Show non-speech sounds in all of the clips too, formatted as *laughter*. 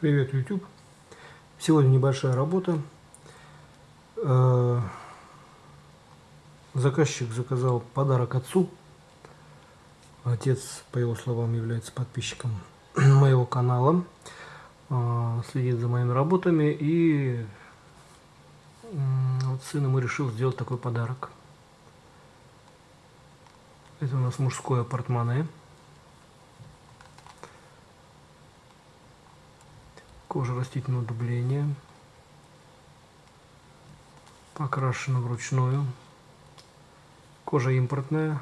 Привет, YouTube. Сегодня небольшая работа. Э, заказчик заказал подарок отцу. Отец, по его словам, является подписчиком *clears throat* моего канала, э, следит за моими работами и вот сын ему решил сделать такой подарок. Это у нас мужское портмоне. Кожа растительного дубления. Покрашена вручную. Кожа импортная.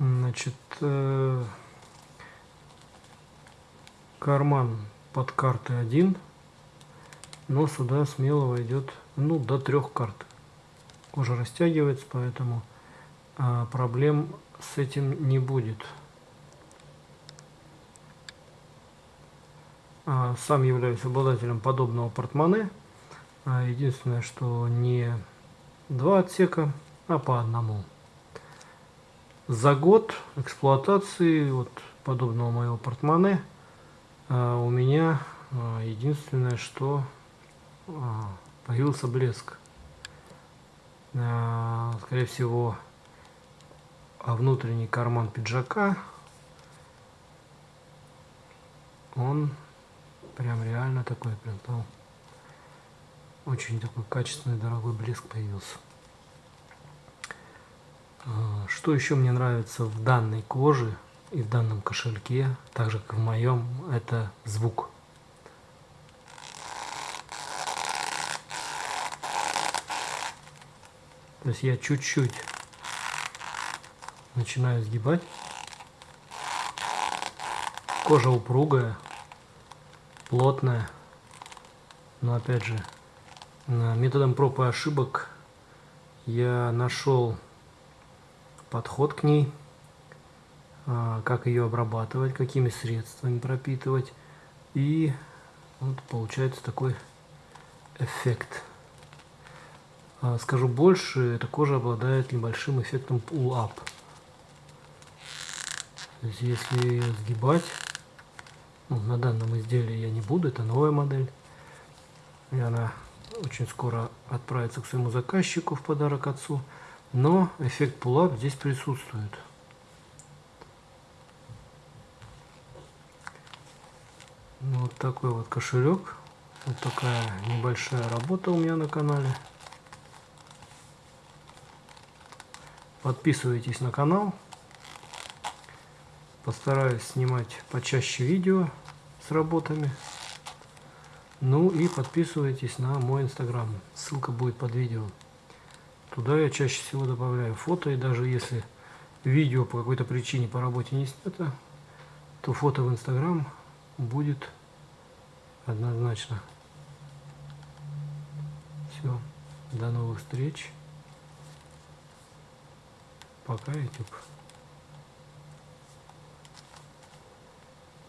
Значит, э, карман под карты один, но сюда смело войдет ну, до трех карт. Кожа растягивается, поэтому проблем с этим не будет. А, сам являюсь обладателем подобного портмоне. А, единственное, что не два отсека, а по одному. За год эксплуатации вот подобного моего портмоне у меня единственное, что появился блеск. Скорее всего, а внутренний карман пиджака, он прям реально такой, прям там очень такой качественный, дорогой блеск появился. А, что еще мне нравится в данной коже и в данном кошельке, так же как в моем, это звук. То есть я чуть-чуть начинаю сгибать. Кожа упругая, плотная. Но опять же, методом проб и ошибок я нашел подход к ней, а, как ее обрабатывать, какими средствами пропитывать. И вот получается такой эффект. А, скажу больше, эта кожа обладает небольшим эффектом pull-up. То есть если ее сгибать, ну, на данном изделии я не буду, это новая модель. И она очень скоро отправится к своему заказчику в подарок отцу. Но эффект пулап здесь присутствует. Ну, вот такой вот кошелек. Вот такая небольшая работа у меня на канале. Подписывайтесь на канал. Постараюсь снимать почаще видео с работами. Ну и подписывайтесь на мой инстаграм. Ссылка будет под видео. Туда я чаще всего добавляю фото. И даже если видео по какой-то причине по работе не снято, то фото в инстаграм будет однозначно. Все. До новых встреч. Пока, YouTube.